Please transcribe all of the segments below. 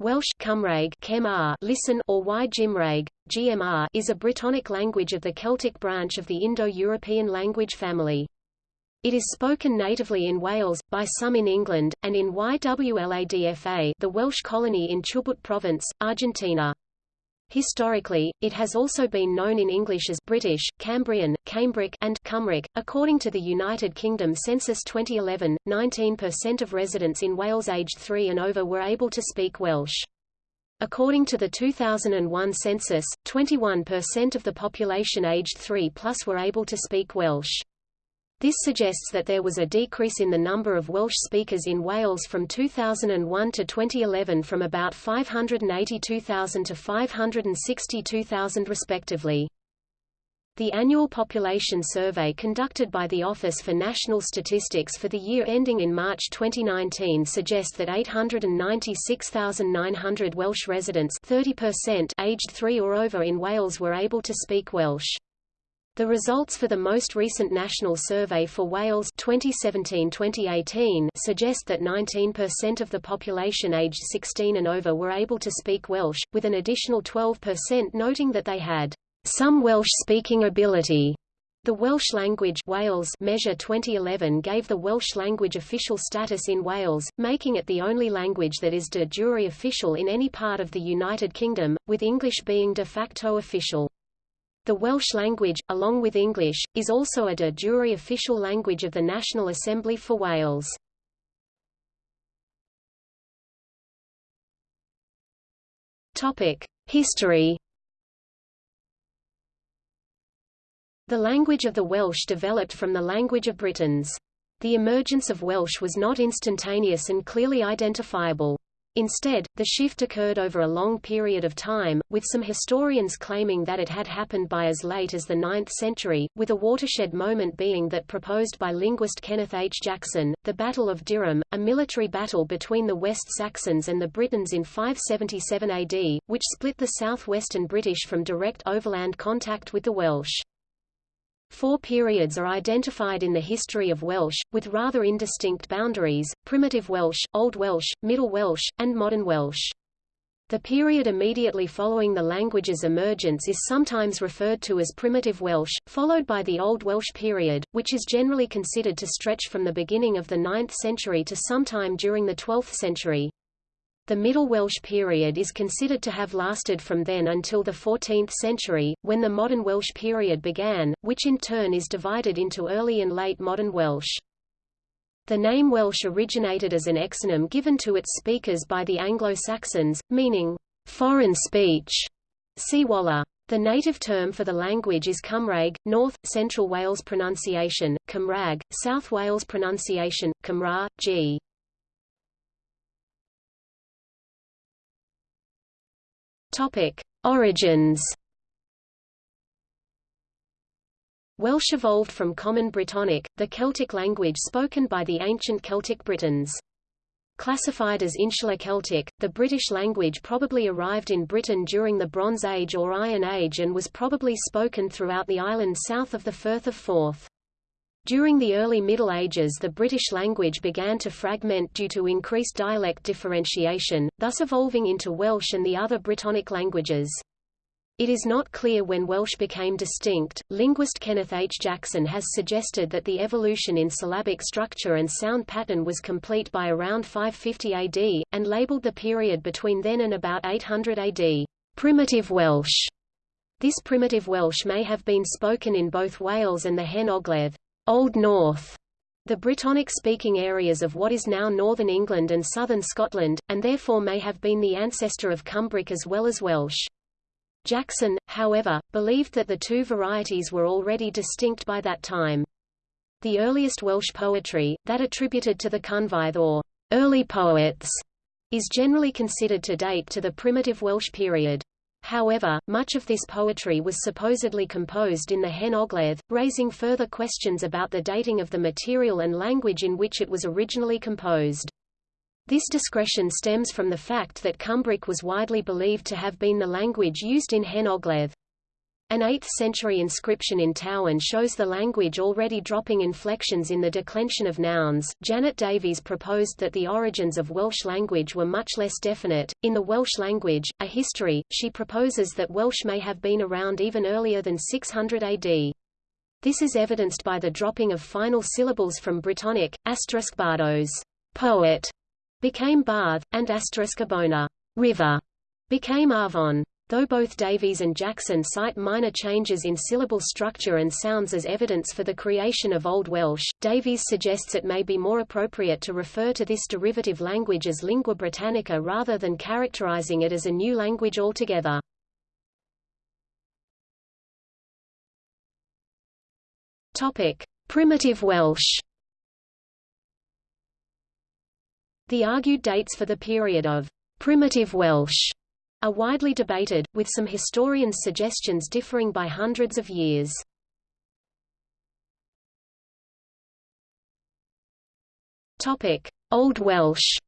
Welsh Cymraeg Cemar listen or Y Gymraeg, GMR is a Brittonic language of the Celtic branch of the Indo-European language family. It is spoken natively in Wales, by some in England, and in Y Wladfa the Welsh colony in Chubut Province, Argentina. Historically, it has also been known in English as British, Cambrian, Cambric, and Cymric. According to the United Kingdom Census 2011, 19% of residents in Wales aged 3 and over were able to speak Welsh. According to the 2001 census, 21% of the population aged 3 plus were able to speak Welsh. This suggests that there was a decrease in the number of Welsh speakers in Wales from 2001 to 2011 from about 582,000 to 562,000 respectively. The annual population survey conducted by the Office for National Statistics for the year ending in March 2019 suggests that 896,900 Welsh residents 30% aged 3 or over in Wales were able to speak Welsh. The results for the most recent national survey for Wales 2017-2018 suggest that 19% of the population aged 16 and over were able to speak Welsh, with an additional 12% noting that they had some Welsh-speaking ability. The Welsh language Wales measure 2011 gave the Welsh language official status in Wales, making it the only language that is de jure official in any part of the United Kingdom, with English being de facto official. The Welsh language, along with English, is also a de jure official language of the National Assembly for Wales. History The language of the Welsh developed from the language of Britons. The emergence of Welsh was not instantaneous and clearly identifiable. Instead, the shift occurred over a long period of time, with some historians claiming that it had happened by as late as the 9th century, with a watershed moment being that proposed by linguist Kenneth H. Jackson, the Battle of Deorham, a military battle between the West Saxons and the Britons in 577 AD, which split the southwestern British from direct overland contact with the Welsh. Four periods are identified in the history of Welsh, with rather indistinct boundaries, Primitive Welsh, Old Welsh, Middle Welsh, and Modern Welsh. The period immediately following the language's emergence is sometimes referred to as Primitive Welsh, followed by the Old Welsh period, which is generally considered to stretch from the beginning of the 9th century to sometime during the 12th century. The Middle Welsh period is considered to have lasted from then until the 14th century, when the Modern Welsh period began, which in turn is divided into Early and Late Modern Welsh. The name Welsh originated as an exonym given to its speakers by the Anglo-Saxons, meaning, foreign speech. See Walha. The native term for the language is Cymraeg, North, Central Wales pronunciation, Cymraeg, South Wales pronunciation, Cymra, g. Topic: Origins. Welsh evolved from Common Brittonic, the Celtic language spoken by the ancient Celtic Britons. Classified as Insular Celtic, the British language probably arrived in Britain during the Bronze Age or Iron Age and was probably spoken throughout the island south of the Firth of Forth. During the early Middle Ages the British language began to fragment due to increased dialect differentiation, thus evolving into Welsh and the other Brittonic languages. It is not clear when Welsh became distinct. Linguist Kenneth H. Jackson has suggested that the evolution in syllabic structure and sound pattern was complete by around 550 AD, and labeled the period between then and about 800 AD, primitive Welsh. This primitive Welsh may have been spoken in both Wales and the Hen Ogledd. Old North, the Brittonic-speaking areas of what is now northern England and southern Scotland, and therefore may have been the ancestor of Cumbric as well as Welsh. Jackson, however, believed that the two varieties were already distinct by that time. The earliest Welsh poetry, that attributed to the Cynfeirdd or early poets, is generally considered to date to the primitive Welsh period. However, much of this poetry was supposedly composed in the Hen Ogledd, raising further questions about the dating of the material and language in which it was originally composed. This discretion stems from the fact that Cumbric was widely believed to have been the language used in Hen Ogledd. An 8th-century inscription in Towyn shows the language already dropping inflections in the declension of nouns. Janet Davies proposed that the origins of Welsh language were much less definite. In the Welsh language, A History, she proposes that Welsh may have been around even earlier than 600 AD. This is evidenced by the dropping of final syllables from Brittonic, asterisk bardos, poet, became bardd, and asterisk abona, river, became avon. Though both Davies and Jackson cite minor changes in syllable structure and sounds as evidence for the creation of Old Welsh, Davies suggests it may be more appropriate to refer to this derivative language as lingua Britannica rather than characterizing it as a new language altogether. Topic: Primitive Welsh. The argued dates for the period of primitive Welsh are widely debated, with some historians' suggestions differing by hundreds of years. Old Welsh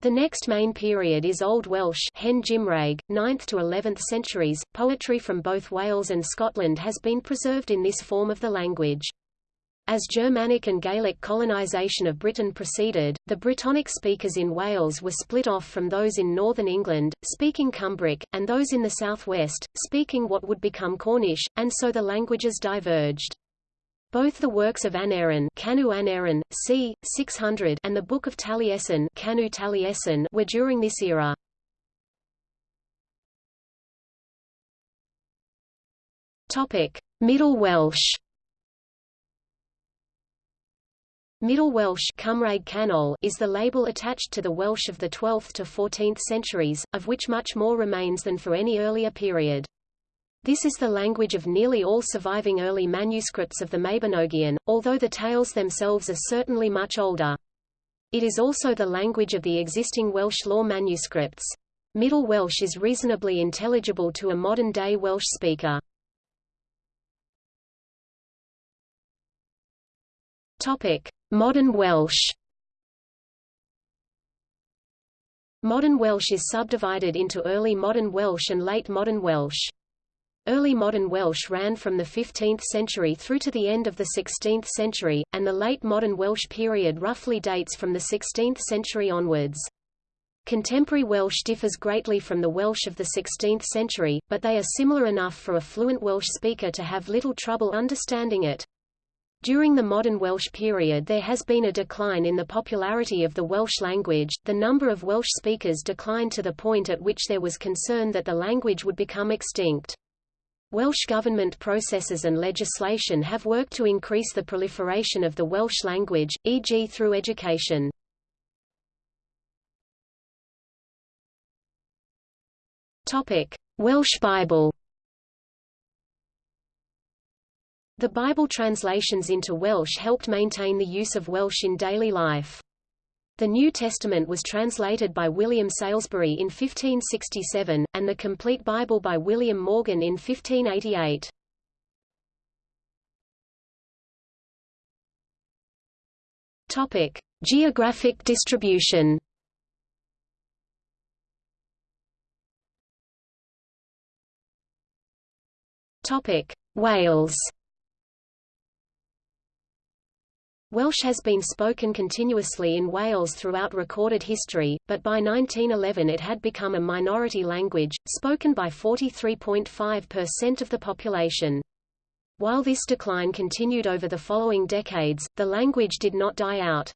The next main period is Old Welsh Hen Gymraeg, 9th to 11th centuries. Poetry from both Wales and Scotland has been preserved in this form of the language. As Germanic and Gaelic colonisation of Britain proceeded, the Brittonic speakers in Wales were split off from those in northern England, speaking Cumbric, and those in the southwest, speaking what would become Cornish, and so the languages diverged. Both the works of Aneurin, Canu Aneurin, c. 600 and the Book of Taliesin, Canu Taliesin were during this era. Topic: Middle Welsh Middle Welsh is the label attached to the Welsh of the 12th to 14th centuries, of which much more remains than for any earlier period. This is the language of nearly all surviving early manuscripts of the Mabinogion, although the tales themselves are certainly much older. It is also the language of the existing Welsh law manuscripts. Middle Welsh is reasonably intelligible to a modern-day Welsh speaker. Topic: Modern Welsh. Modern Welsh is subdivided into Early Modern Welsh and Late Modern Welsh. Early Modern Welsh ran from the 15th century through to the end of the 16th century, and the Late Modern Welsh period roughly dates from the 16th century onwards. Contemporary Welsh differs greatly from the Welsh of the 16th century, but they are similar enough for a fluent Welsh speaker to have little trouble understanding it. During the modern Welsh period there has been a decline in the popularity of the Welsh language, the number of Welsh speakers declined to the point at which there was concern that the language would become extinct. Welsh government processes and legislation have worked to increase the proliferation of the Welsh language, e.g. through education. Welsh Bible The Bible translations into Welsh helped maintain the use of Welsh in daily life. The New Testament was translated by William Salisbury in 1567, and the Complete Bible by William Morgan in 1588. Topic: Geographic distribution. Topic: Wales. Welsh has been spoken continuously in Wales throughout recorded history, but by 1911 it had become a minority language, spoken by 43.5% of the population. While this decline continued over the following decades, the language did not die out.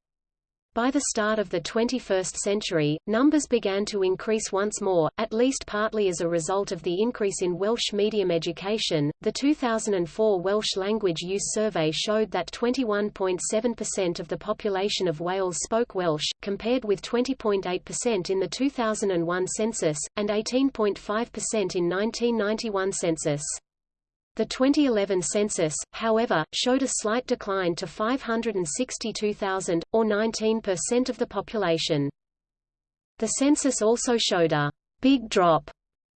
By the start of the 21st century, numbers began to increase once more, at least partly as a result of the increase in Welsh medium education. The 2004 Welsh Language Use Survey showed that 21.7% of the population of Wales spoke Welsh, compared with 20.8% in the 2001 census, and 18.5% in 1991 census. The 2011 census, however, showed a slight decline to 562,000, or 19% of the population. The census also showed a big drop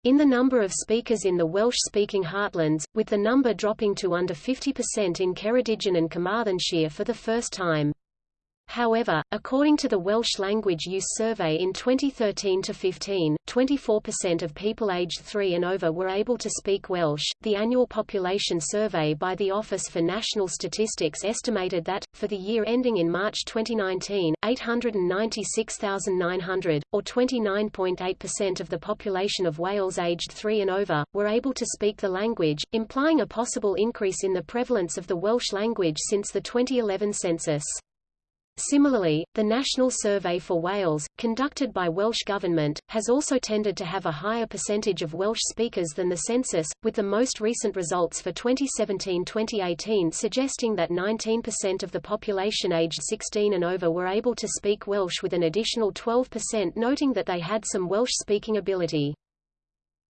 in the number of speakers in the Welsh-speaking heartlands, with the number dropping to under 50% in Ceredigion and Carmarthenshire for the first time. However, according to the Welsh Language Use Survey in 2013-15, 24% of people aged 3 and over were able to speak Welsh. The annual population survey by the Office for National Statistics estimated that, for the year ending in March 2019, 896,900, or 29.8% of the population of Wales aged 3 and over, were able to speak the language, implying a possible increase in the prevalence of the Welsh language since the 2011 census. Similarly, the National Survey for Wales, conducted by Welsh Government, has also tended to have a higher percentage of Welsh speakers than the census, with the most recent results for 2017-2018 suggesting that 19% of the population aged 16 and over were able to speak Welsh with an additional 12% noting that they had some Welsh-speaking ability.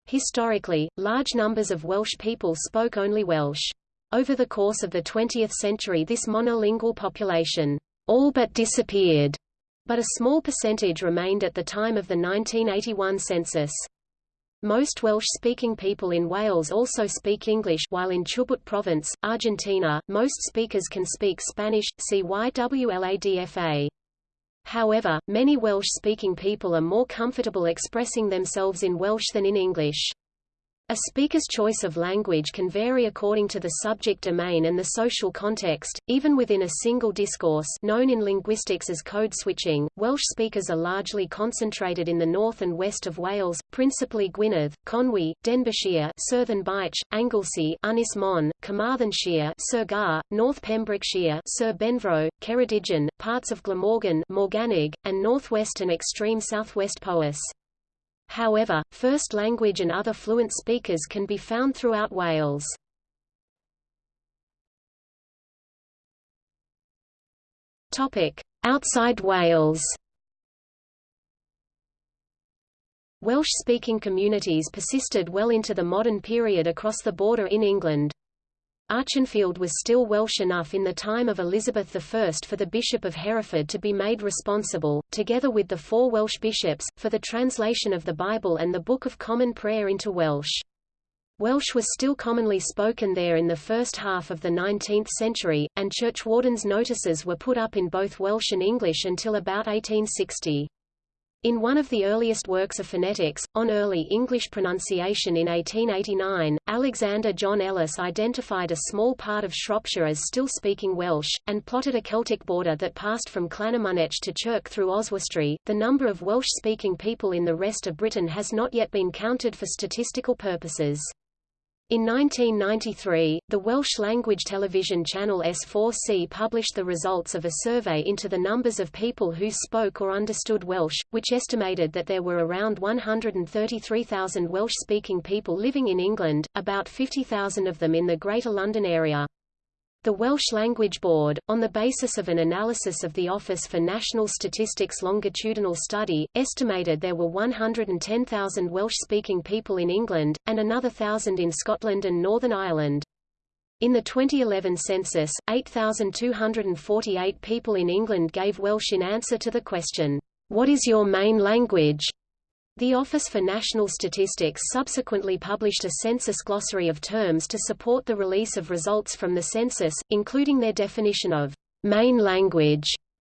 Historically, large numbers of Welsh people spoke only Welsh. Over the course of the 20th century this monolingual population all but disappeared, but a small percentage remained at the time of the 1981 census. Most Welsh-speaking people in Wales also speak English while in Chubut province, Argentina, most speakers can speak Spanish, see Y Wladfa. However, many Welsh-speaking people are more comfortable expressing themselves in Welsh than in English. A speaker's choice of language can vary according to the subject domain and the social context, even within a single discourse known in linguistics as code switching. Welsh speakers are largely concentrated in the north and west of Wales, principally Gwynedd, Conwy, Denbighshire, Sir Ddinbych, Anglesey, Ynys Môn, Carmarthenshire, Sir Gar, North Pembrokeshire, Sir Benfro, Ceredigion, parts of Glamorgan, Morgannwg, and northwest and extreme southwest Powys. However, first language and other fluent speakers can be found throughout Wales. Topic: Outside Wales. Welsh-speaking communities persisted well into the modern period across the border in England. Archenfield was still Welsh enough in the time of Elizabeth I for the Bishop of Hereford to be made responsible, together with the four Welsh bishops, for the translation of the Bible and the Book of Common Prayer into Welsh. Welsh was still commonly spoken there in the first half of the 19th century, and churchwardens' notices were put up in both Welsh and English until about 1860. In one of the earliest works of phonetics, on early English pronunciation in 1889, Alexander John Ellis identified a small part of Shropshire as still speaking Welsh, and plotted a Celtic border that passed from Llanymynech to Chirk through Oswestry. The number of Welsh-speaking people in the rest of Britain has not yet been counted for statistical purposes. In 1993, the Welsh language television channel S4C published the results of a survey into the numbers of people who spoke or understood Welsh, which estimated that there were around 133,000 Welsh-speaking people living in England, about 50,000 of them in the Greater London area. The Welsh Language Board, on the basis of an analysis of the Office for National Statistics longitudinal study, estimated there were 110,000 Welsh-speaking people in England, and another thousand in Scotland and Northern Ireland. In the 2011 census, 8,248 people in England gave Welsh in answer to the question, What is your main language? The Office for National Statistics subsequently published a census glossary of terms to support the release of results from the census, including their definition of main language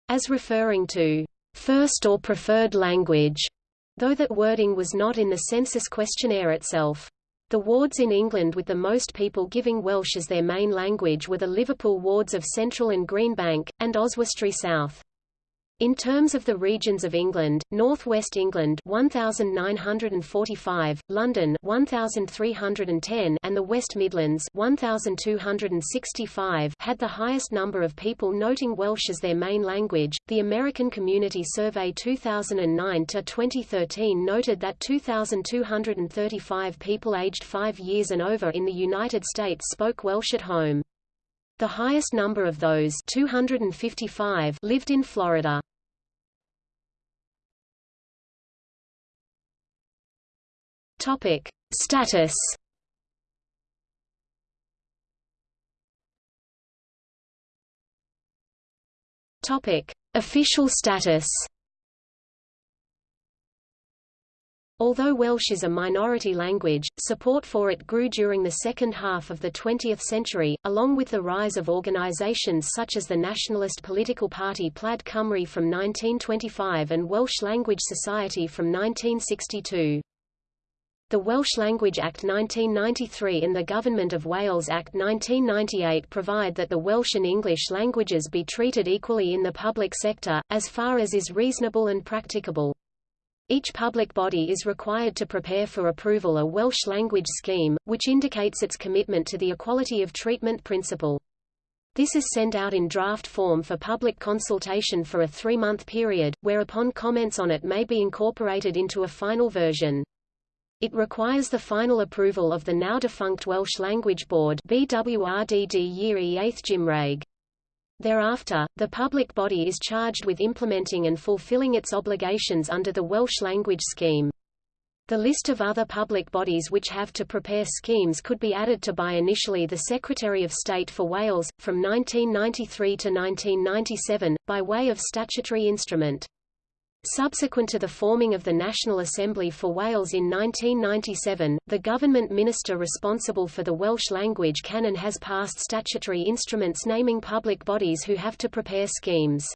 as referring to first or preferred language, though that wording was not in the census questionnaire itself. The wards in England with the most people giving Welsh as their main language were the Liverpool wards of Central and Greenbank, and Oswestry South. In terms of the regions of England, North West England 1945, London 1310 and the West Midlands 1265 had the highest number of people noting Welsh as their main language. The American Community Survey 2009 to 2013 noted that 2235 people aged 5 years and over in the United States spoke Welsh at home. The highest number of those 255 lived in Florida. Topic: Status. Topic: Official status. Although Welsh is a minority language, support for it grew during the second half of the 20th century, along with the rise of organisations such as the nationalist political party Plaid Cymru from 1925 and Welsh Language Society from 1962. The Welsh Language Act 1993 and the Government of Wales Act 1998 provide that the Welsh and English languages be treated equally in the public sector, as far as is reasonable and practicable. Each public body is required to prepare for approval a Welsh language scheme, which indicates its commitment to the equality of treatment principle. This is sent out in draft form for public consultation for a three-month period, whereupon comments on it may be incorporated into a final version. It requires the final approval of the now-defunct Welsh Language Board. Thereafter, the public body is charged with implementing and fulfilling its obligations under the Welsh language scheme. The list of other public bodies which have to prepare schemes could be added to by initially the Secretary of State for Wales, from 1993 to 1997, by way of statutory instrument. Subsequent to the forming of the National Assembly for Wales in 1997, the government minister responsible for the Welsh language canon has passed statutory instruments naming public bodies who have to prepare schemes.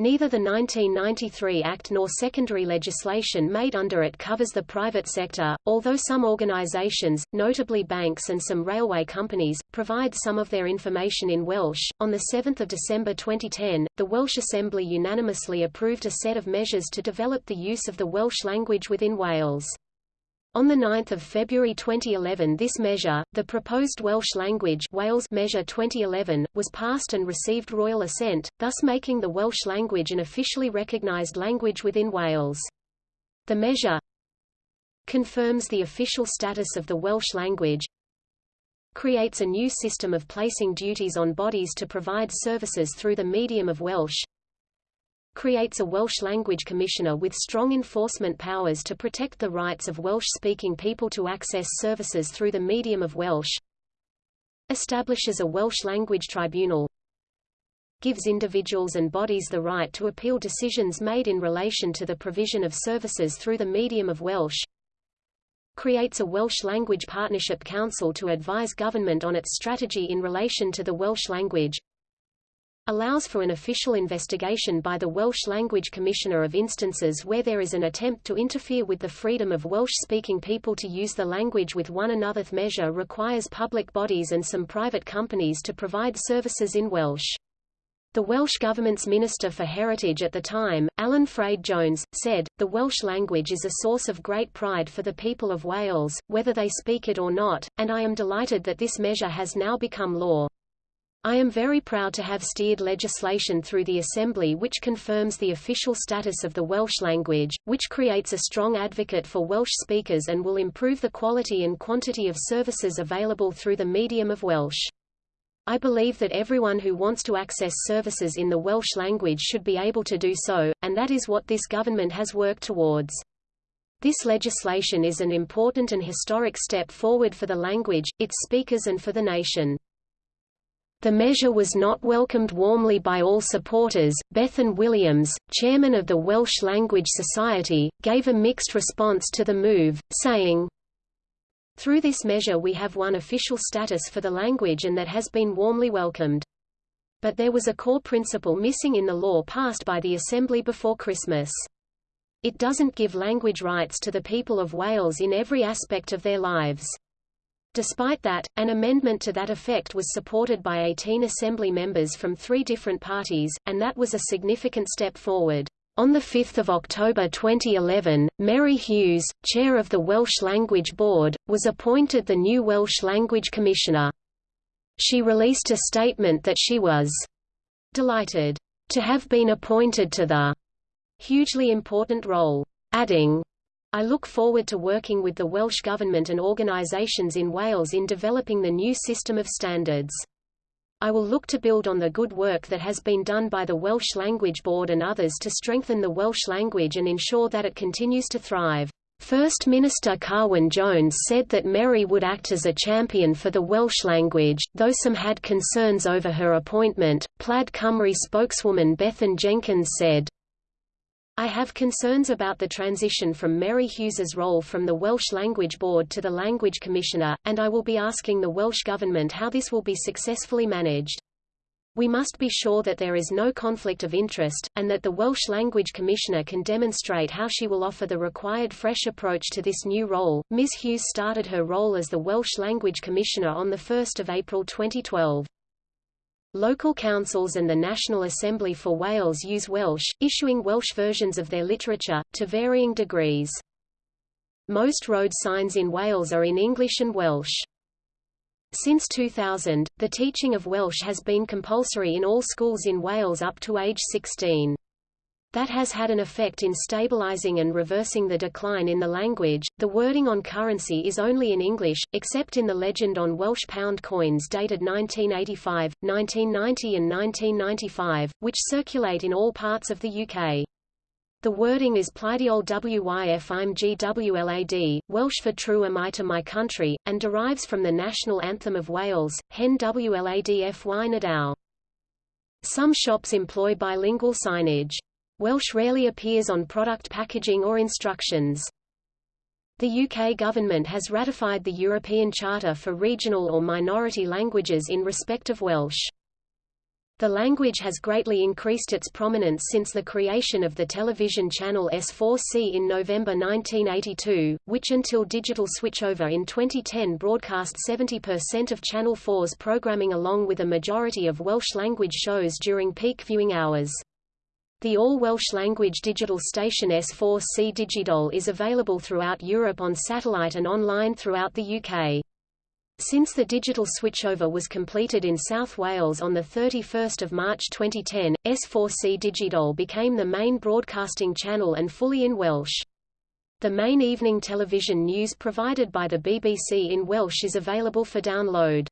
Neither the 1993 Act nor secondary legislation made under it covers the private sector, although some organisations, notably banks and some railway companies, provide some of their information in Welsh. On 7 December 2010, the Welsh Assembly unanimously approved a set of measures to develop the use of the Welsh language within Wales. On 9 February 2011 this measure, the proposed Welsh language Wales Measure 2011, was passed and received royal assent, thus making the Welsh language an officially recognised language within Wales. The measure confirms the official status of the Welsh language creates a new system of placing duties on bodies to provide services through the medium of Welsh creates a Welsh language commissioner with strong enforcement powers to protect the rights of Welsh-speaking people to access services through the medium of Welsh, establishes a Welsh language tribunal, gives individuals and bodies the right to appeal decisions made in relation to the provision of services through the medium of Welsh, creates a Welsh Language Partnership Council to advise government on its strategy in relation to the Welsh language, allows for an official investigation by the Welsh Language Commissioner of instances where there is an attempt to interfere with the freedom of Welsh-speaking people to use the language with one another. The measure requires public bodies and some private companies to provide services in Welsh. The Welsh Government's Minister for Heritage at the time, Alun Ffred Jones, said, The Welsh language is a source of great pride for the people of Wales, whether they speak it or not, and I am delighted that this measure has now become law. I am very proud to have steered legislation through the Assembly which confirms the official status of the Welsh language, which creates a strong advocate for Welsh speakers and will improve the quality and quantity of services available through the medium of Welsh. I believe that everyone who wants to access services in the Welsh language should be able to do so, and that is what this government has worked towards. This legislation is an important and historic step forward for the language, its speakers and for the nation. The measure was not welcomed warmly by all supporters. Bethan Williams, chairman of the Welsh Language Society, gave a mixed response to the move, saying, Through this measure we have won official status for the language and that has been warmly welcomed. But there was a core principle missing in the law passed by the Assembly before Christmas. It doesn't give language rights to the people of Wales in every aspect of their lives. Despite that, an amendment to that effect was supported by 18 Assembly members from three different parties, and that was a significant step forward. On 5 October 2011, Mary Hughes, chair of the Welsh Language Board, was appointed the new Welsh Language Commissioner. She released a statement that she was delighted to have been appointed to the hugely important role, adding, I look forward to working with the Welsh Government and organisations in Wales in developing the new system of standards. I will look to build on the good work that has been done by the Welsh Language Board and others to strengthen the Welsh language and ensure that it continues to thrive. First Minister Carwyn Jones said that Mary would act as a champion for the Welsh language, though some had concerns over her appointment. Plaid Cymru spokeswoman Bethan Jenkins said, I have concerns about the transition from Mary Hughes's role from the Welsh Language Board to the Language Commissioner, and I will be asking the Welsh Government how this will be successfully managed. We must be sure that there is no conflict of interest, and that the Welsh Language Commissioner can demonstrate how she will offer the required fresh approach to this new role. Ms Hughes started her role as the Welsh Language Commissioner on 1 April 2012. Local councils and the National Assembly for Wales use Welsh, issuing Welsh versions of their literature, to varying degrees. Most road signs in Wales are in English and Welsh. Since 2000, the teaching of Welsh has been compulsory in all schools in Wales up to age 16. That has had an effect in stabilizing and reversing the decline in the language. The wording on currency is only in English, except in the legend on Welsh pound coins dated 1985, 1990 and 1995, which circulate in all parts of the UK. The wording is Pleidiol wyf Welsh for True am I to my country, and derives from the national anthem of Wales, Hen Wlad Fy Nhadau. Some shops employ bilingual signage. Welsh rarely appears on product packaging or instructions. The UK government has ratified the European Charter for Regional or Minority Languages in respect of Welsh. The language has greatly increased its prominence since the creation of the television channel S4C in November 1982, which until digital switchover in 2010 broadcast 70% of Channel 4's programming along with a majority of Welsh-language shows during peak viewing hours. The all-Welsh language digital station S4C Digidol is available throughout Europe on satellite and online throughout the UK. Since the digital switchover was completed in South Wales on 31 March 2010, S4C Digidol became the main broadcasting channel and fully in Welsh. The main evening television news provided by the BBC in Welsh is available for download.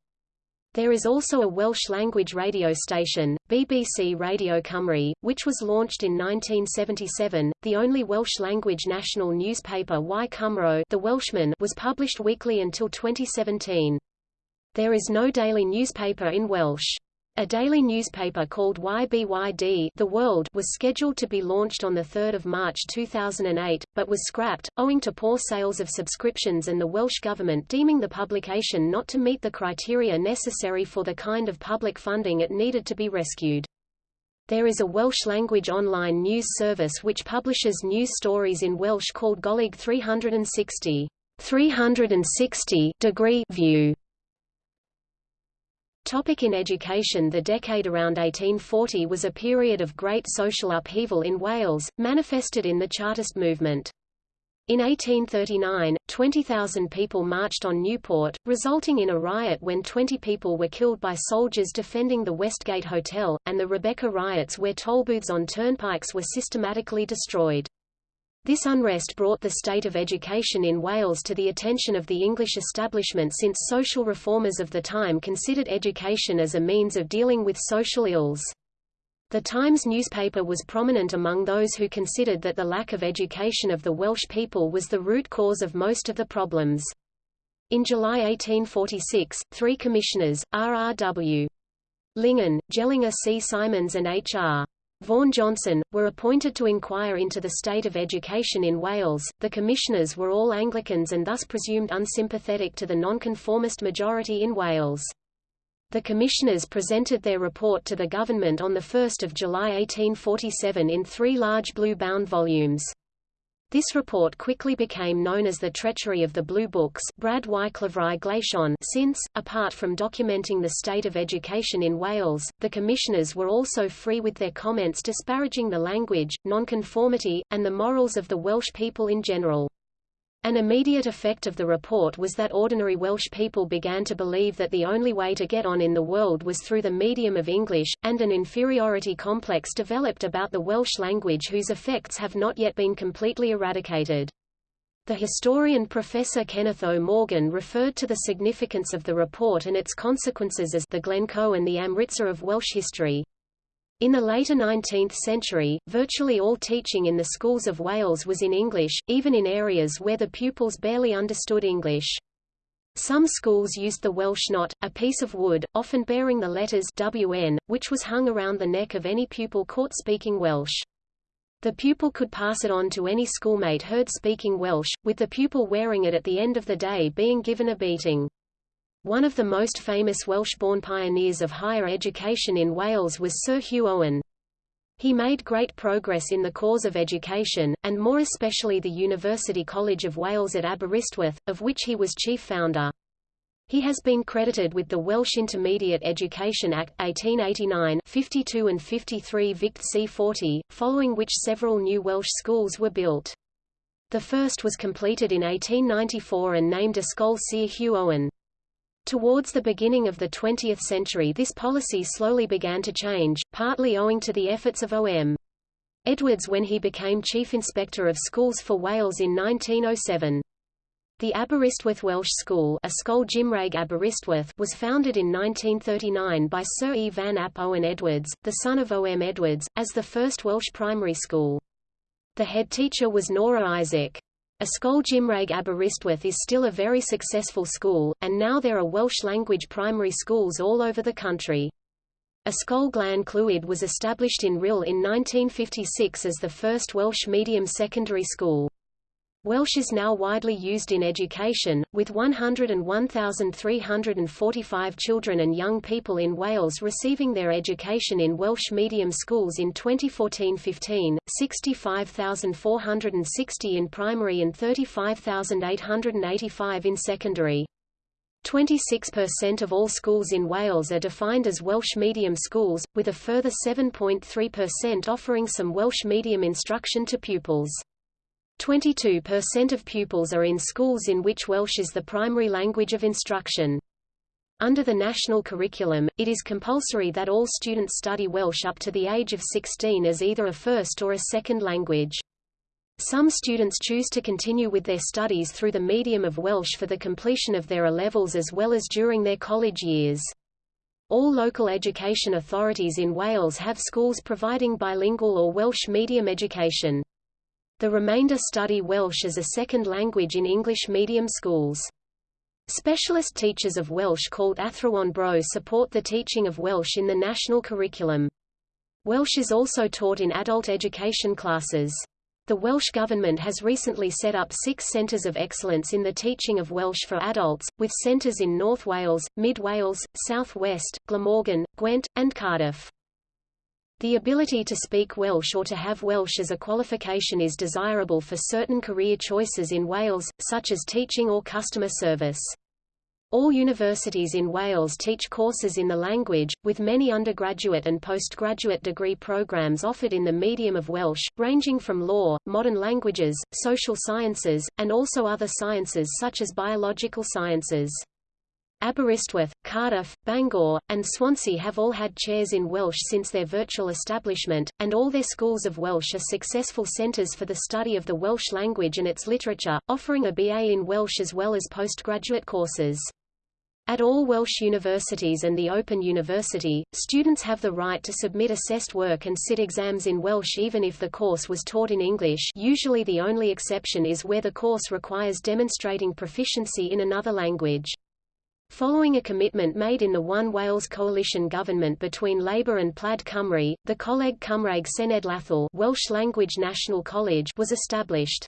There is also a Welsh-language radio station, BBC Radio Cymru, which was launched in 1977. The only Welsh-language national newspaper Y Cymro The Welshman was published weekly until 2017. There is no daily newspaper in Welsh. A daily newspaper called Y Byd The World was scheduled to be launched on 3 March 2008, but was scrapped, owing to poor sales of subscriptions and the Welsh Government deeming the publication not to meet the criteria necessary for the kind of public funding it needed to be rescued. There is a Welsh-language online news service which publishes news stories in Welsh called Golwg 360 360 degree view. Topic in education The decade around 1840 was a period of great social upheaval in Wales, manifested in the Chartist movement. In 1839, 20,000 people marched on Newport, resulting in a riot when 20 people were killed by soldiers defending the Westgate Hotel, and the Rebecca riots where tollbooths on turnpikes were systematically destroyed. This unrest brought the state of education in Wales to the attention of the English establishment since social reformers of the time considered education as a means of dealing with social ills. The Times newspaper was prominent among those who considered that the lack of education of the Welsh people was the root cause of most of the problems. In July 1846, three commissioners, R.R.W. Lingen, Jelinger C. Symons and H.R. Vaughan Johnson, were appointed to inquire into the state of education in Wales. The commissioners were all Anglicans and thus presumed unsympathetic to the nonconformist majority in Wales. The commissioners presented their report to the government on 1 July 1847 in three large blue-bound volumes. This report quickly became known as the treachery of the Blue Books Brad since, apart from documenting the state of education in Wales, the commissioners were also free with their comments disparaging the language, nonconformity, and the morals of the Welsh people in general. An immediate effect of the report was that ordinary Welsh people began to believe that the only way to get on in the world was through the medium of English, and an inferiority complex developed about the Welsh language whose effects have not yet been completely eradicated. The historian Professor Kenneth O. Morgan referred to the significance of the report and its consequences as the Glencoe and the Amritsar of Welsh history. In the later 19th century, virtually all teaching in the schools of Wales was in English, even in areas where the pupils barely understood English. Some schools used the Welsh knot, a piece of wood, often bearing the letters WN, which was hung around the neck of any pupil caught speaking Welsh. The pupil could pass it on to any schoolmate heard speaking Welsh, with the pupil wearing it at the end of the day being given a beating. One of the most famous Welsh-born pioneers of higher education in Wales was Sir Hugh Owen. He made great progress in the cause of education, and more especially the University College of Wales at Aberystwyth, of which he was chief founder. He has been credited with the Welsh Intermediate Education Act, 1889 52 and 53 Vict C40, following which several new Welsh schools were built. The first was completed in 1894 and named Ysgol Sir Hugh Owen. Towards the beginning of the 20th century this policy slowly began to change, partly owing to the efforts of O.M. Edwards when he became Chief Inspector of Schools for Wales in 1907. The Aberystwyth Welsh School Ysgol Gymraeg Aberystwyth was founded in 1939 by Sir E. Van Ap Owen Edwards, the son of O. M. Edwards, as the first Welsh primary school. The head teacher was Norah Isaac. Ysgol Gymraeg Aberystwyth is still a very successful school, and now there are Welsh-language primary schools all over the country. A Ysgol Glan Clwyd was established in Rhyl in 1956 as the first Welsh medium secondary school. Welsh is now widely used in education, with 101,345 children and young people in Wales receiving their education in Welsh medium schools in 2014-15, 65,460 in primary and 35,885 in secondary. 26% of all schools in Wales are defined as Welsh medium schools, with a further 7.3% offering some Welsh medium instruction to pupils. 22% of pupils are in schools in which Welsh is the primary language of instruction. Under the national curriculum, it is compulsory that all students study Welsh up to the age of 16 as either a first or a second language. Some students choose to continue with their studies through the medium of Welsh for the completion of their A-levels as well as during their college years. All local education authorities in Wales have schools providing bilingual or Welsh medium education. The remainder study Welsh as a second language in English medium schools. Specialist teachers of Welsh called Athrawon Bro support the teaching of Welsh in the national curriculum. Welsh is also taught in adult education classes. The Welsh Government has recently set up six centres of excellence in the teaching of Welsh for adults, with centres in North Wales, Mid Wales, South West, Glamorgan, Gwent, and Cardiff. The ability to speak Welsh or to have Welsh as a qualification is desirable for certain career choices in Wales, such as teaching or customer service. All universities in Wales teach courses in the language, with many undergraduate and postgraduate degree programs offered in the medium of Welsh, ranging from law, modern languages, social sciences, and also other sciences such as biological sciences. Aberystwyth, Cardiff, Bangor, and Swansea have all had chairs in Welsh since their virtual establishment, and all their schools of Welsh are successful centres for the study of the Welsh language and its literature, offering a BA in Welsh as well as postgraduate courses. At all Welsh universities and the Open University, students have the right to submit assessed work and sit exams in Welsh even if the course was taught in English usually the only exception is where the course requires demonstrating proficiency in another language. Following a commitment made in the One Wales coalition government between Labour and Plaid Cymru, the Coleg Cymraeg Cenedlaethol Welsh Language National College was established.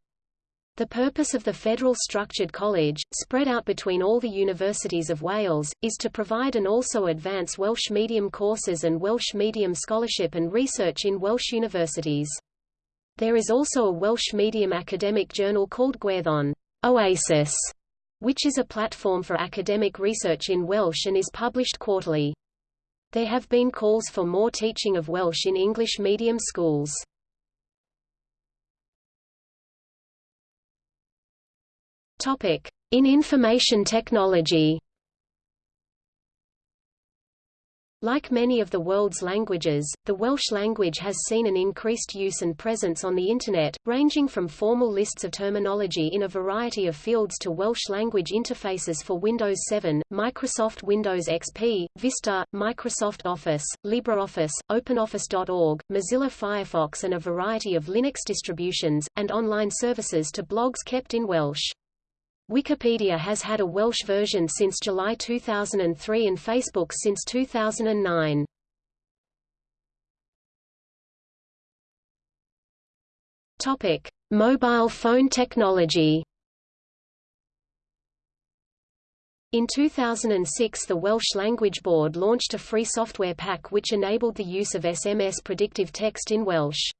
The purpose of the federal structured college, spread out between all the universities of Wales, is to provide and also advance Welsh medium courses and Welsh medium scholarship and research in Welsh universities. There is also a Welsh medium academic journal called Gwerddon Oasis, which is a platform for academic research in Welsh and is published quarterly. There have been calls for more teaching of Welsh in English medium schools. In information technology. Like many of the world's languages, the Welsh language has seen an increased use and presence on the Internet, ranging from formal lists of terminology in a variety of fields to Welsh language interfaces for Windows 7, Microsoft Windows XP, Vista, Microsoft Office, LibreOffice, OpenOffice.org, Mozilla Firefox and a variety of Linux distributions, and online services to blogs kept in Welsh. Wikipedia has had a Welsh version since July 2003 and Facebook since 2009. Topic: Mobile phone technology. In 2006 the Welsh Language Board launched a free software pack which enabled the use of SMS predictive text in Welsh.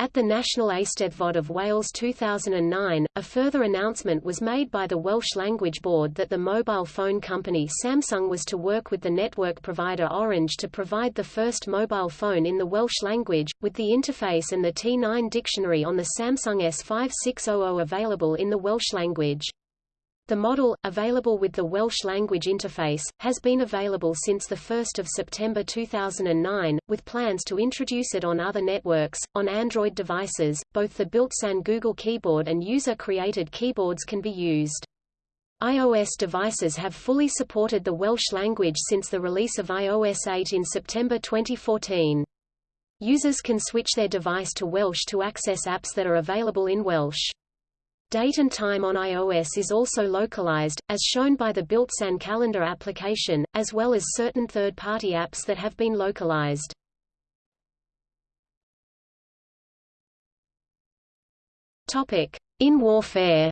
At the National Eisteddfod of Wales 2009, a further announcement was made by the Welsh Language Board that the mobile phone company Samsung was to work with the network provider Orange to provide the first mobile phone in the Welsh language, with the interface and the T9 dictionary on the Samsung S5600 available in the Welsh language. The model, available with the Welsh language interface, has been available since 1 September 2009, with plans to introduce it on other networks. On Android devices, both the built-in Google Keyboard and user-created keyboards can be used. iOS devices have fully supported the Welsh language since the release of iOS 8 in September 2014. Users can switch their device to Welsh to access apps that are available in Welsh. Date and time on iOS is also localized, as shown by the built-in calendar application, as well as certain third-party apps that have been localized. In warfare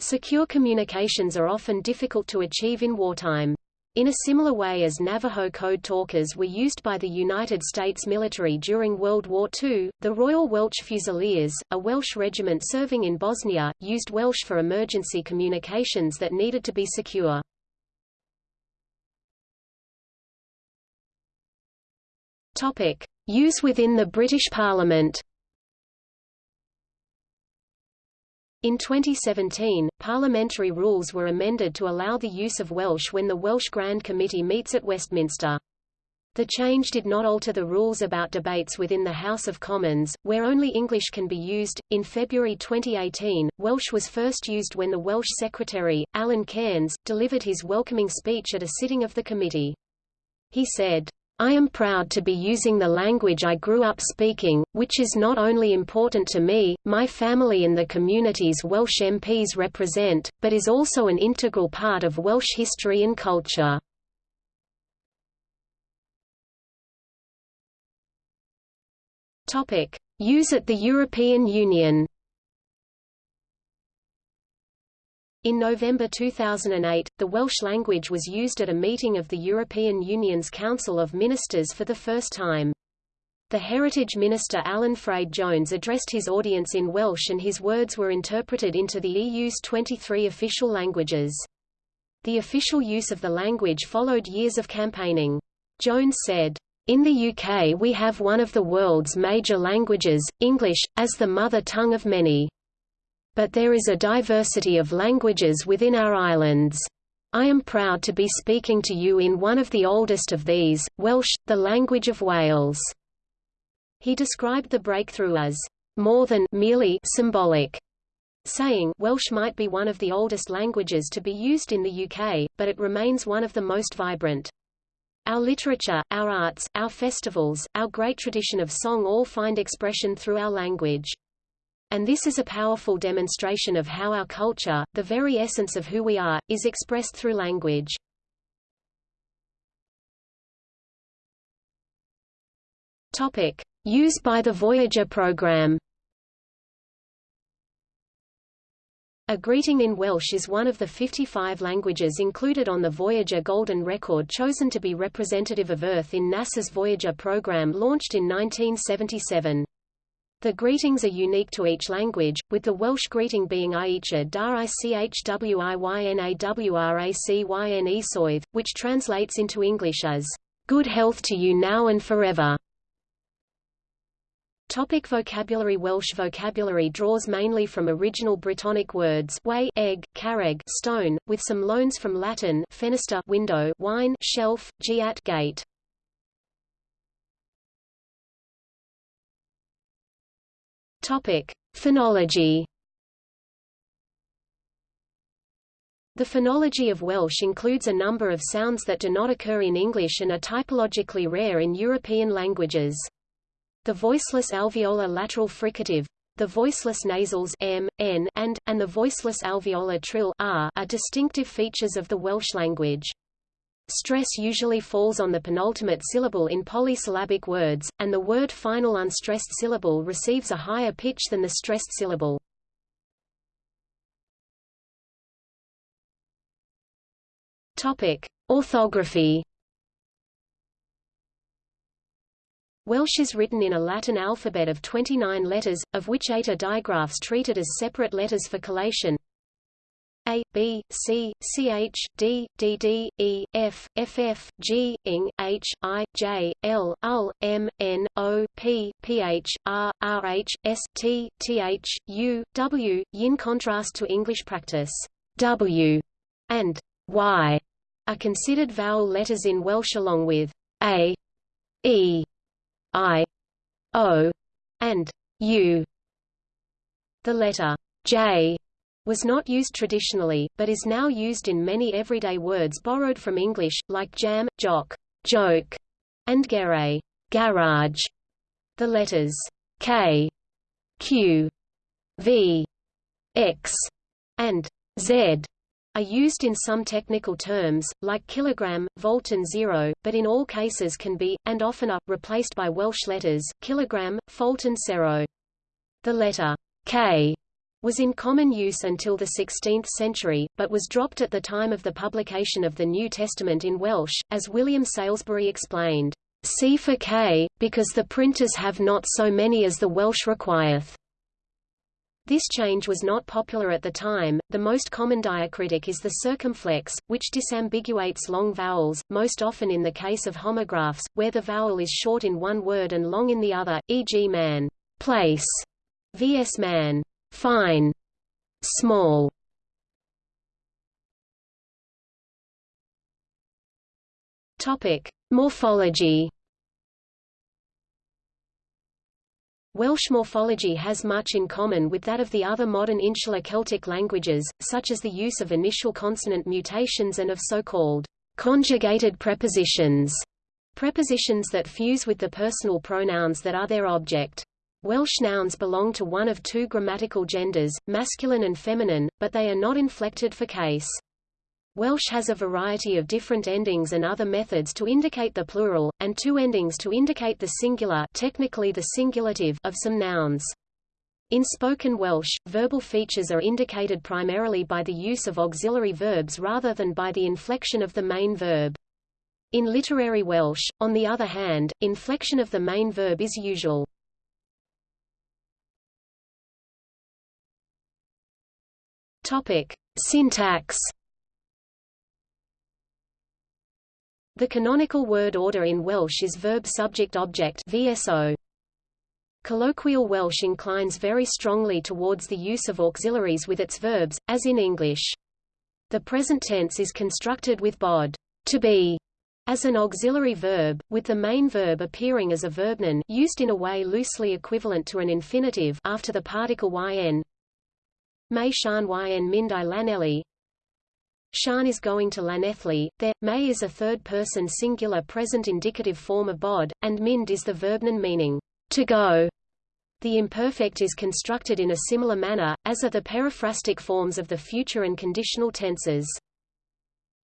Secure communications are often difficult to achieve in wartime. In a similar way as Navajo code talkers were used by the United States military during World War II, the Royal Welsh Fusiliers, a Welsh regiment serving in Bosnia, used Welsh for emergency communications that needed to be secure. Use within the British Parliament In 2017, parliamentary rules were amended to allow the use of Welsh when the Welsh Grand Committee meets at Westminster. The change did not alter the rules about debates within the House of Commons, where only English can be used. In February 2018, Welsh was first used when the Welsh Secretary, Alun Cairns, delivered his welcoming speech at a sitting of the committee. He said, I am proud to be using the language I grew up speaking, which is not only important to me, my family and the communities Welsh MPs represent, but is also an integral part of Welsh history and culture. Use at the European Union In November 2008, the Welsh language was used at a meeting of the European Union's Council of Ministers for the first time. The Heritage Minister Alun Ffred Jones addressed his audience in Welsh and his words were interpreted into the EU's 23 official languages. The official use of the language followed years of campaigning. Jones said, in the UK we have one of the world's major languages, English, as the mother tongue of many. But there is a diversity of languages within our islands. I am proud to be speaking to you in one of the oldest of these, Welsh, the language of Wales." He described the breakthrough as, "...more than merely symbolic." saying Welsh might be one of the oldest languages to be used in the UK, but it remains one of the most vibrant. Our literature, our arts, our festivals, our great tradition of song all find expression through our language. And this is a powerful demonstration of how our culture, the very essence of who we are, is expressed through language. Topic: Use by the Voyager program. A greeting in Welsh is one of the 55 languages included on the Voyager Golden Record chosen to be representative of Earth in NASA's Voyager program launched in 1977. The greetings are unique to each language, with the Welsh greeting being Aicha dar ichwynawracyne soidd, which translates into English as, "...good health to you now and forever." Topic vocabulary Welsh vocabulary draws mainly from original Brittonic words way, egg, carreg, stone, with some loans from Latin fenestra window, wine, shelf, giat gate. Topic: Phonology. The phonology of Welsh includes a number of sounds that do not occur in English and are typologically rare in European languages. The voiceless alveolar lateral fricative, the voiceless nasals m, n, and, and the voiceless alveolar trill r are distinctive features of the Welsh language. Stress usually falls on the penultimate syllable in polysyllabic words, and the word final unstressed syllable receives a higher pitch than the stressed syllable. Topic: Orthography. Welsh is written in a Latin alphabet of 29 letters, of which eight are digraphs treated as separate letters for collation. A, B, C, CH, D, DD, E, F, FF, G, ING, H, I, J, L, UL, M, N, O, P, PH, R, RH, S, T, TH, U, W, in contrast to English practice. W and Y are considered vowel letters in Welsh along with a, e, i, o, and u. The letter j was not used traditionally, but is now used in many everyday words borrowed from English, like jam, jock, joke, and gere, garage. The letters k, q, v, x, and z are used in some technical terms, like kilogram, volt and zero, but in all cases can be, and often are, replaced by Welsh letters, kilogram, folt and zero. The letter k was in common use until the 16th century, but was dropped at the time of the publication of the New Testament in Welsh, as William Salesbury explained, C for K, because the printers have not so many as the Welsh requireth. This change was not popular at the time. The most common diacritic is the circumflex, which disambiguates long vowels, most often in the case of homographs, where the vowel is short in one word and long in the other, e.g. man, place, vs man, fine, small. Topic: Morphology Welsh morphology has much in common with that of the other modern insular Celtic languages, such as the use of initial consonant mutations and of so-called conjugated prepositions, prepositions that fuse with the personal pronouns that are their object. Welsh nouns belong to one of two grammatical genders, masculine and feminine, but they are not inflected for case. Welsh has a variety of different endings and other methods to indicate the plural, and two endings to indicate the singular technically the singulative of some nouns. In spoken Welsh, verbal features are indicated primarily by the use of auxiliary verbs rather than by the inflection of the main verb. In literary Welsh, on the other hand, inflection of the main verb is usual. Topic: Syntax The canonical word order in Welsh is verb-subject-object VSO. Colloquial Welsh inclines very strongly towards the use of auxiliaries with its verbs, as in English. The present tense is constructed with bod to be as an auxiliary verb, with the main verb appearing as a verbnoun used in a way loosely equivalent to an infinitive after the particle yn. May shan yn mind i lanelli, Shan is going to Llanelli, there, may is a third-person singular present indicative form of bod, and mind is the verbnoun meaning, to go. The imperfect is constructed in a similar manner, as are the periphrastic forms of the future and conditional tenses.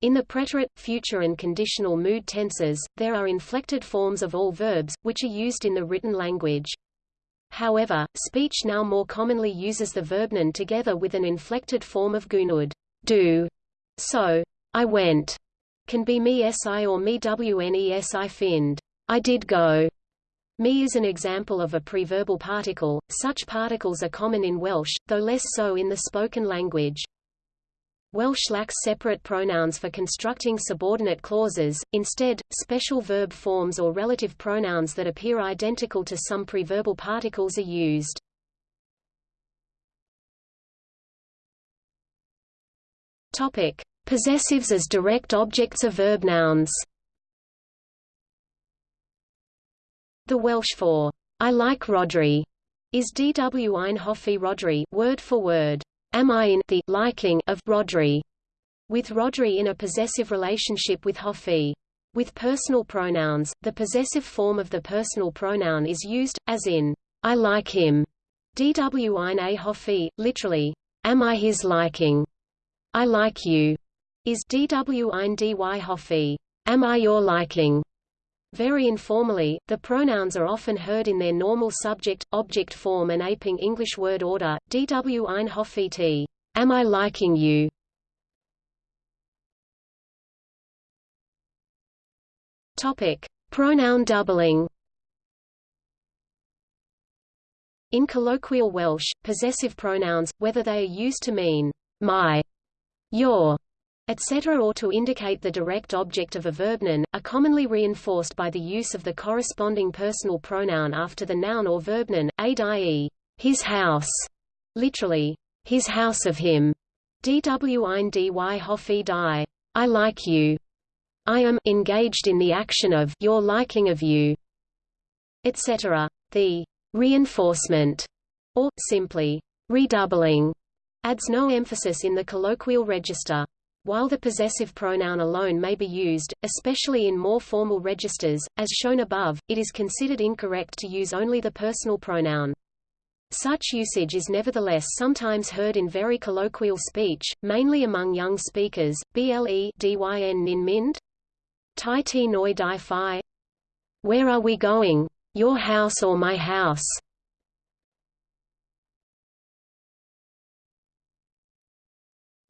In the preterite, future and conditional mood tenses, there are inflected forms of all verbs, which are used in the written language. However, speech now more commonly uses the verbnoun together with an inflected form of gunud do, so, I went can be me si or me wnesi find. I did go. Me is an example of a preverbal particle. Such particles are common in Welsh, though less so in the spoken language. Welsh lacks separate pronouns for constructing subordinate clauses, instead, special verb forms or relative pronouns that appear identical to some preverbal particles are used. Topic: Possessives as direct objects of verb nouns. The Welsh for I like Rhodri is dw ein hoffi Rhodri word for word. Am I in the liking of Rhodri, With Rhodri in a possessive relationship with hoffi. With personal pronouns, the possessive form of the personal pronoun is used, as in I like him. Dw ein a hoffi, literally, am I his liking? I like you, is dw ein dy hoffi. am I your liking? Very informally, the pronouns are often heard in their normal subject-object form and aping English word order, dw ein hoffet, am I liking you? Topic. Pronoun doubling In colloquial Welsh, possessive pronouns, whether they are used to mean my, your, etc. or to indicate the direct object of a verbnoun, are commonly reinforced by the use of the corresponding personal pronoun after the noun or verbnoun, aid i.e., his house, literally, his house of him, dw ein dy hoffi die, I like you, I am engaged in the action of your liking of you, etc. The reinforcement, or, simply, redoubling, adds no emphasis in the colloquial register. While the possessive pronoun alone may be used, especially in more formal registers, as shown above, it is considered incorrect to use only the personal pronoun. Such usage is nevertheless sometimes heard in very colloquial speech, mainly among young speakers. Ble dyn nin mind? Tai ti noi di fi? Where are we going? Your house or my house?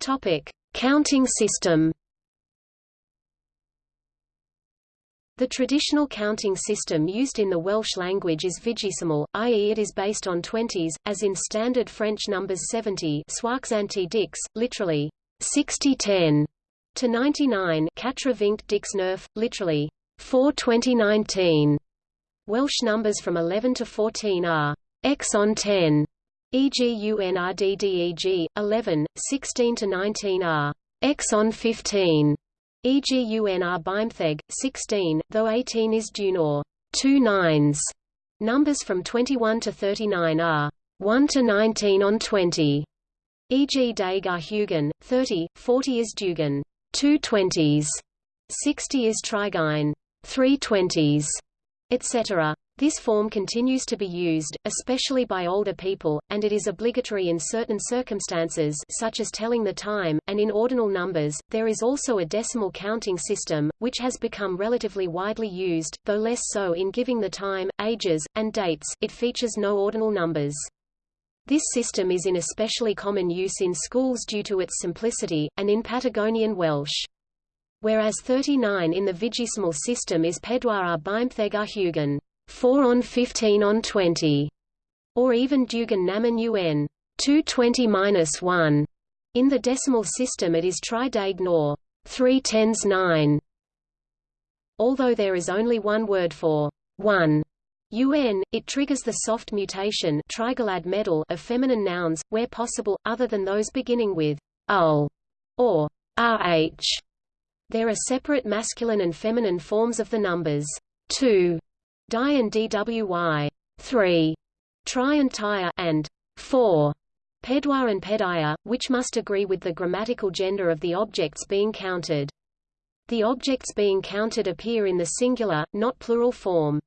Topic: Counting system The traditional counting system used in the Welsh language is vigesimal, i.e. it is based on twenties, as in standard French numbers 70 soixante dix, literally 60-10, to 99 quatre-vingt dix neuf, literally 4-20-19. Welsh numbers from 11 to 14 are x on 10, EGUNRDDEG 11 16 to 19 are exon on 15 EGUNR Bimtheg 16 though 18 is Dunor two nines. Numbers from 21 to 39 are 1 to 19 on 20 E.g. Dagar Hugen 30 40 is Dugan. Two twenties. 60 is Trigine three twenties etc this form continues to be used, especially by older people, and it is obligatory in certain circumstances such as telling the time, and in ordinal numbers. There is also a decimal counting system, which has become relatively widely used, though less so in giving the time, ages, and dates. It features no ordinal numbers. This system is in especially common use in schools due to its simplicity, and in Patagonian Welsh. Whereas 39 in the vigesimal system is pedwar ar bimtheg hugen. 4 on 15 on 20, or even Dugan Naman UN 220-1. In the decimal system it is tridag nor 3 tens 9. Although there is only one word for 1 UN, it triggers the soft mutation medal of feminine nouns, where possible, other than those beginning with ul or rh. There are separate masculine and feminine forms of the numbers. 2 Di and DWY 3, Tri and Tire and 4, Pedwar and Pedaya, which must agree with the grammatical gender of the objects being counted. The objects being counted appear in the singular, not plural form.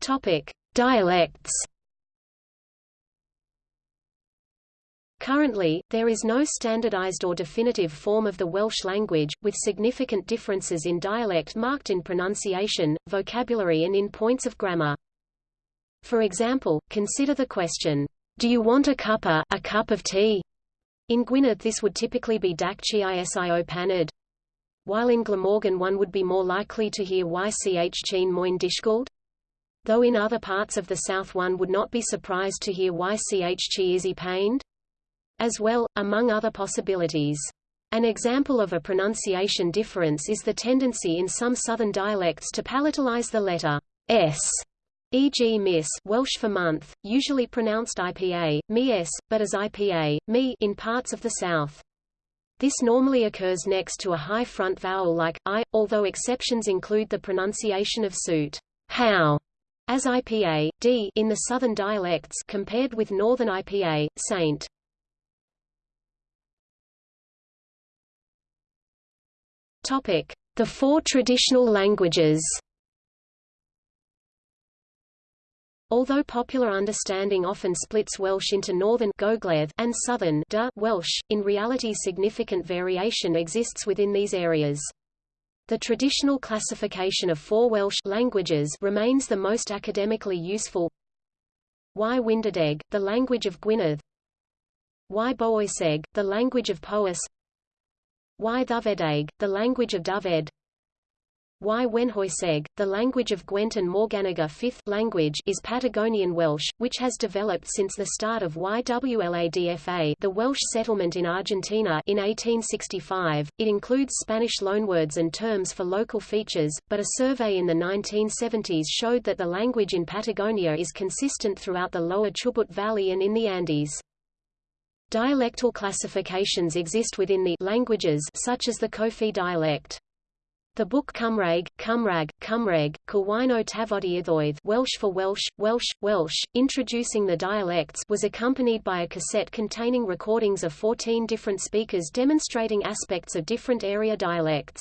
Topic: Dialects Currently, there is no standardized or definitive form of the Welsh language, with significant differences in dialect marked in pronunciation, vocabulary and in points of grammar. For example, consider the question, Do you want a cuppa, a cup of tea? In Gwynedd this would typically be Dac Chisio Panad. While in Glamorgan one would be more likely to hear Ych Cheen Moyn Dishgold. Though in other parts of the south one would not be surprised to hear Ych Chi Izzy Pained as well, among other possibilities. An example of a pronunciation difference is the tendency in some southern dialects to palatalize the letter s, e.g. miss Welsh for month, usually pronounced IPA, me s, but as IPA, me in parts of the south. This normally occurs next to a high front vowel like i, although exceptions include the pronunciation of suit, how, as IPA, d in the southern dialects compared with northern IPA, saint. Topic: The four traditional languages. Although popular understanding often splits Welsh into Northern and Southern Welsh, in reality significant variation exists within these areas. The traditional classification of four Welsh languages remains the most academically useful. Y Wyndodeg, the language of Gwynedd. Y Bowyseg, the language of Powys. Y Ddyfedeg, the language of Dyfed. Y Wenhwyseg, the language of Gwent and Morganaga fifth language is Patagonian Welsh, which has developed since the start of Y Wladfa the Welsh settlement in Argentina in 1865. It includes Spanish loanwords and terms for local features, but a survey in the 1970s showed that the language in Patagonia is consistent throughout the lower Chubut Valley and in the Andes. Dialectal classifications exist within the languages such as the Cofi dialect. The book Cymraeg, Cymrag, Cymreg, Cywino Tafodieithoedd Welsh for Welsh, Welsh, Welsh, introducing the dialects was accompanied by a cassette containing recordings of 14 different speakers demonstrating aspects of different area dialects.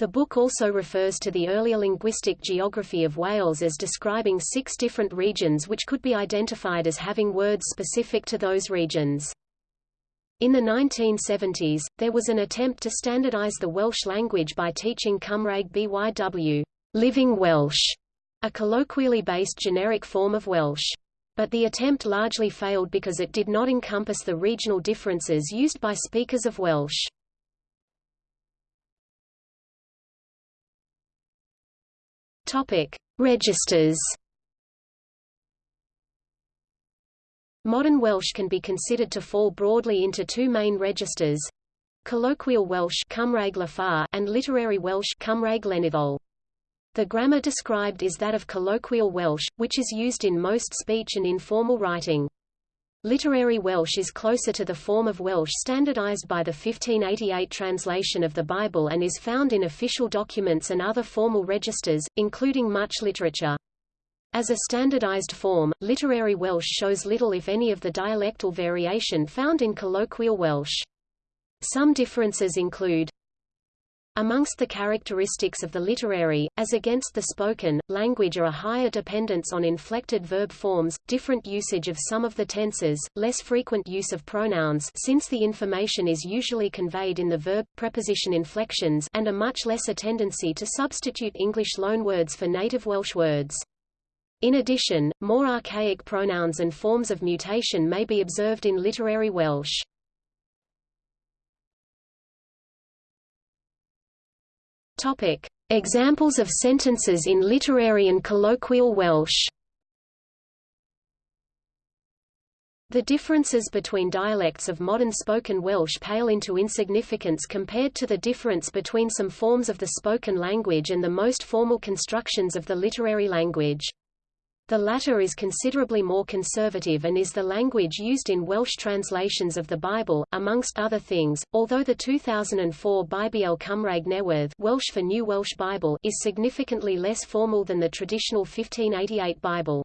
The book also refers to the earlier linguistic geography of Wales as describing six different regions which could be identified as having words specific to those regions. In the 1970s, there was an attempt to standardize the Welsh language by teaching Cymraeg BYW Living Welsh, a colloquially based generic form of Welsh. But the attempt largely failed because it did not encompass the regional differences used by speakers of Welsh. Topic: Registers Modern Welsh can be considered to fall broadly into two main registers colloquial Welsh and literary Welsh The grammar described is that of colloquial Welsh, which is used in most speech and informal writing. Literary Welsh is closer to the form of Welsh standardized by the 1588 translation of the Bible and is found in official documents and other formal registers, including much literature. As a standardized form, literary Welsh shows little if any of the dialectal variation found in colloquial Welsh. Some differences include Amongst the characteristics of the literary, as against the spoken, language are a higher dependence on inflected verb forms, different usage of some of the tenses, less frequent use of pronouns since the information is usually conveyed in the verb, preposition inflections and a much lesser tendency to substitute English loanwords for native Welsh words. In addition, more archaic pronouns and forms of mutation may be observed in literary Welsh. Topic: Examples of sentences in literary and colloquial Welsh. The differences between dialects of modern spoken Welsh pale into insignificance compared to the difference between some forms of the spoken language and the most formal constructions of the literary language. The latter is considerably more conservative and is the language used in Welsh translations of the Bible, amongst other things, although the 2004 Bible Cymraeg Newydd Welsh for New Welsh Bible is significantly less formal than the traditional 1588 Bible.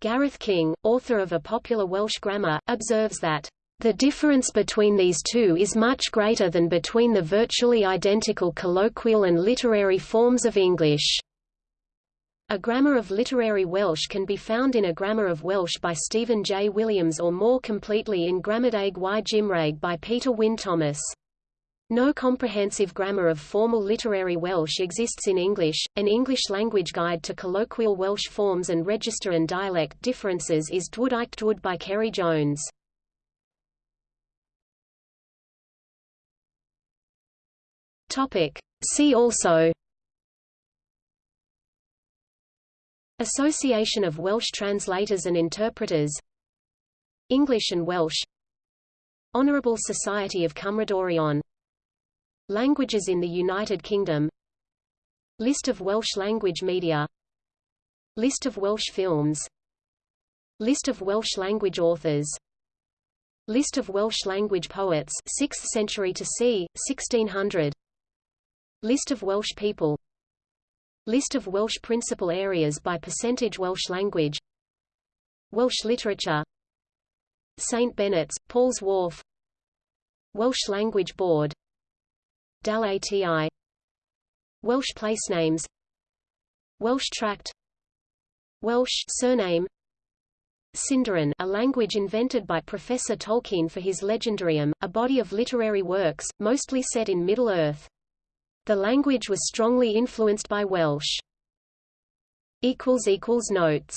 Gareth King, author of a popular Welsh grammar, observes that the difference between these two is much greater than between the virtually identical colloquial and literary forms of English. A grammar of literary Welsh can be found in a Grammar of Welsh by Stephen J. Williams or more completely in Gramadeg y Gymraeg by Peter Wyn Thomas. No comprehensive grammar of formal literary Welsh exists in English. An English language guide to colloquial Welsh forms and register and dialect differences is Dweud Eich Dweud by Ceri Jones. Topic. See also Association of Welsh Translators and Interpreters. English and Welsh. Honourable Society of Cymrodorion Languages in the United Kingdom. List of Welsh language media. List of Welsh films. List of Welsh language authors. List of Welsh language poets 6th century to c. 1600 List of Welsh people List of Welsh principal areas by percentage Welsh language. Welsh literature. St Benet's, Paul's Wharf. Welsh Language Board. DAL ATI. Welsh placenames Welsh Tract. Welsh surname. Sindarin a language invented by Professor Tolkien for his Legendarium, a body of literary works, mostly set in Middle-earth. The language was strongly influenced by Welsh. Notes